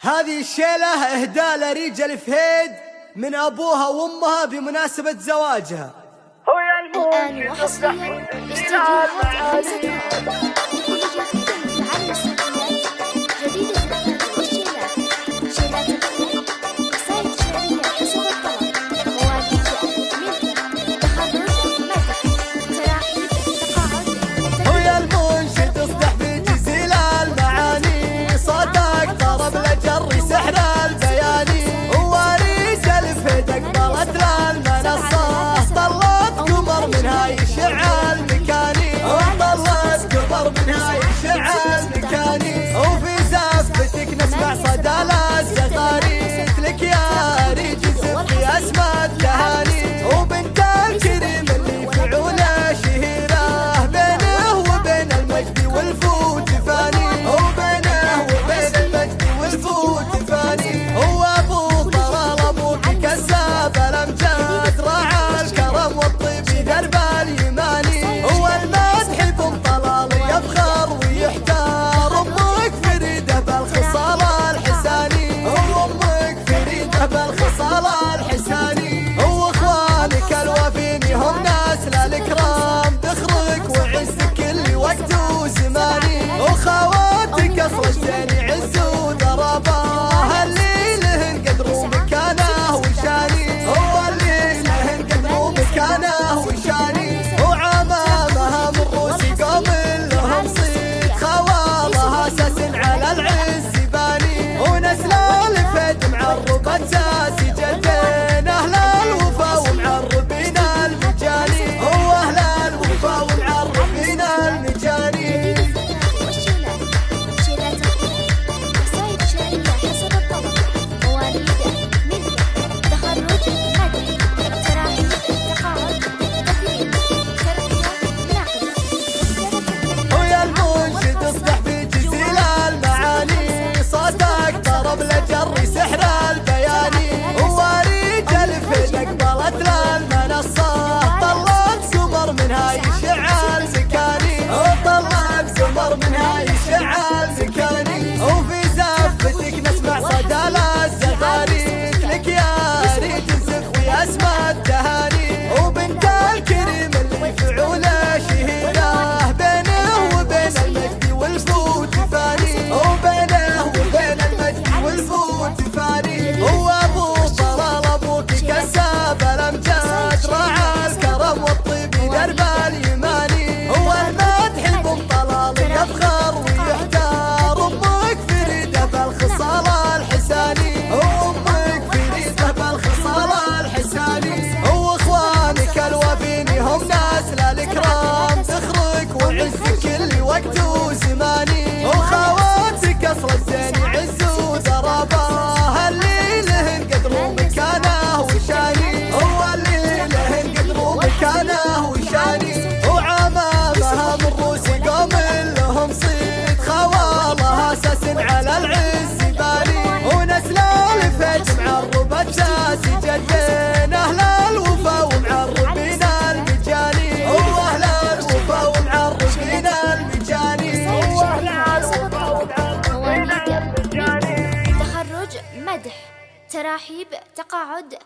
هذه الشيلة إهداء لرجال فهيد من أبوها وأمها بمناسبة زواجها. الآن وحصريا استديوهات خمسة. I تراحيب تقاعد